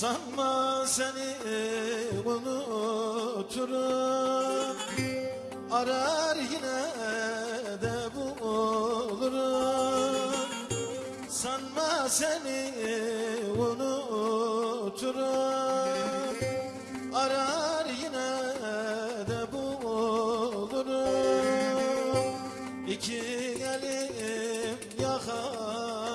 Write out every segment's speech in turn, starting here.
Sanma seni unuturum. Arar yine de bulurum. Sanma seni unuturum. Arar yine de bulurum. İki elim yakandadır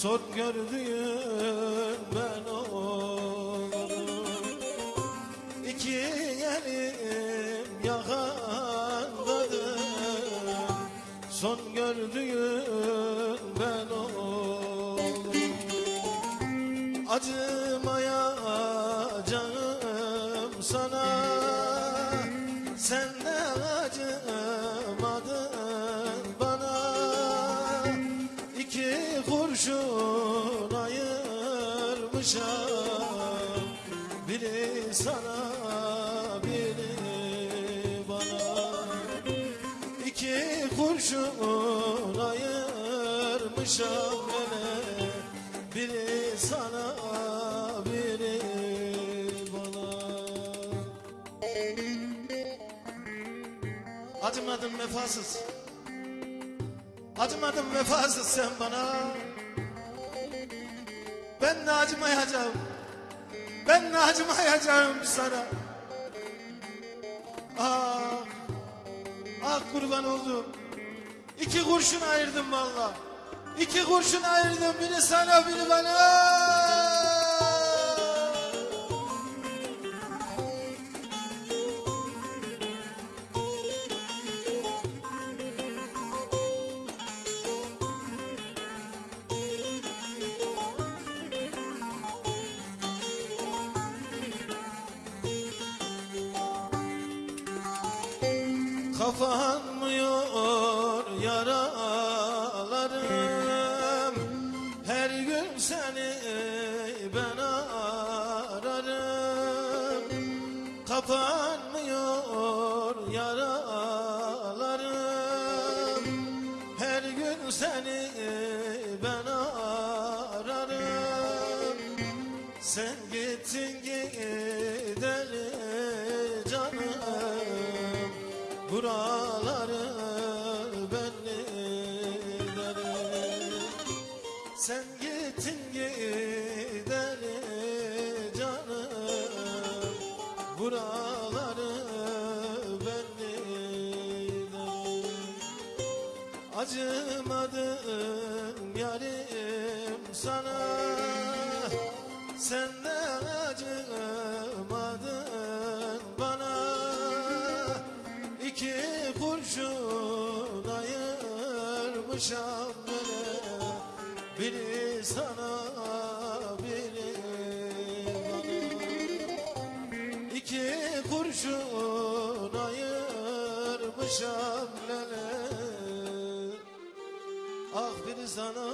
Son gördüğüm ben olurum İki elim yakandadır. Son gördüğüm ben olurum Acımayacağım sana. Sen kurşun ayırmışam Biri sana biri bana. İki kurşun ayırmışam beni Biri sana biri bana. Acımadın vefasız Acımadın vefasız sen bana. Ben de acımayacağım. Ben de acımayacağım sana. Ah Ah kurban oldum. İki kurşun ayırdım valla İki kurşun ayırdım. Biri sana biri bana Kapanmıyor yaralarım. Her gün seni ben ararım. Kapanmıyor yaralarım. Her gün seni ben ararım. Sen gittin gideli Buraları bellilerim Sen gittin gideli canım. Buraları bellilerim Acımadım yarim sana. Sen ayırmışam beni Biri sana biri bana İki kurşun ayırmışam lele. Ah biri sana